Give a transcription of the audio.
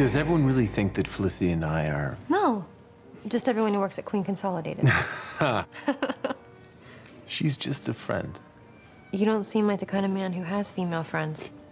Does everyone really think that Felicity and I are... No, just everyone who works at Queen Consolidated. She's just a friend. you don't seem like the kind of man who has female friends.